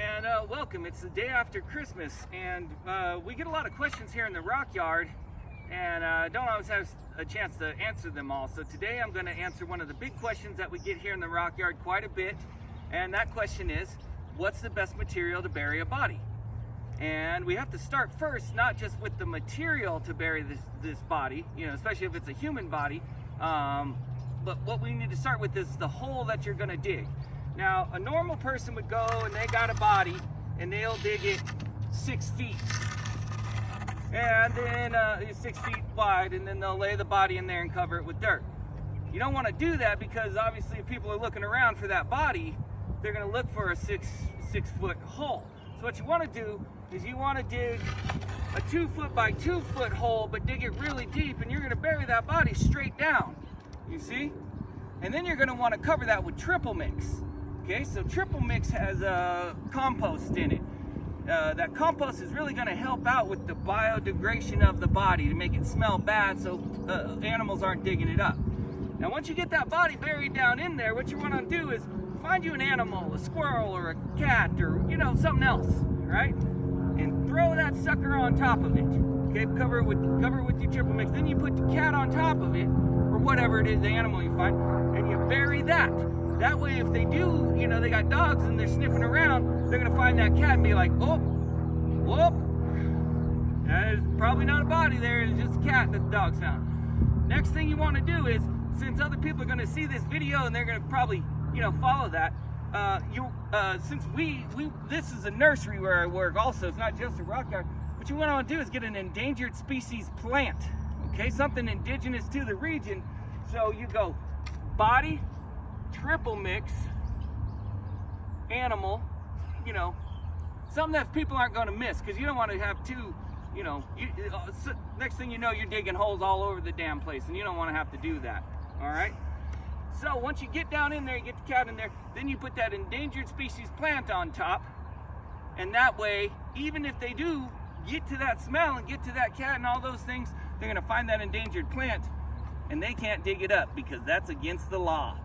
And uh, welcome. It's the day after Christmas, and uh, we get a lot of questions here in the Rock Yard, and uh, don't always have a chance to answer them all. So today I'm going to answer one of the big questions that we get here in the Rock Yard quite a bit, and that question is, what's the best material to bury a body? And we have to start first, not just with the material to bury this, this body, you know, especially if it's a human body, um, but what we need to start with is the hole that you're gonna dig. Now, a normal person would go and they got a body and they'll dig it six feet. And then uh, six feet wide and then they'll lay the body in there and cover it with dirt. You don't wanna do that because obviously if people are looking around for that body, they're gonna look for a six, six foot hole. So what you wanna do is you wanna dig a two foot by two foot hole, but dig it really deep and you're gonna bury that body straight down you see? And then you're gonna wanna cover that with triple mix. Okay, so triple mix has uh, compost in it. Uh, that compost is really gonna help out with the biodegradation of the body to make it smell bad so uh, animals aren't digging it up. Now once you get that body buried down in there, what you wanna do is find you an animal, a squirrel or a cat or you know, something else, right? And throw that sucker on top of it. Okay, cover it with cover it with your triple mix. Then you put the cat on top of it or whatever it is, the animal you find, and you bury that. That way, if they do, you know, they got dogs and they're sniffing around, they're gonna find that cat and be like, oh, whoop, that is probably not a body there, it's just a cat that the dog's found. Next thing you wanna do is, since other people are gonna see this video and they're gonna probably, you know, follow that, uh, you, uh, since we, we, this is a nursery where I work also, it's not just a rock yard, what you wanna do is get an endangered species plant okay? Something indigenous to the region. So you go body, triple mix, animal, you know, something that people aren't gonna miss because you don't wanna have two, you know, you, uh, next thing you know, you're digging holes all over the damn place and you don't wanna have to do that, all right? So once you get down in there, you get the cat in there, then you put that endangered species plant on top, and that way, even if they do get to that smell and get to that cat and all those things, they're gonna find that endangered plant and they can't dig it up because that's against the law.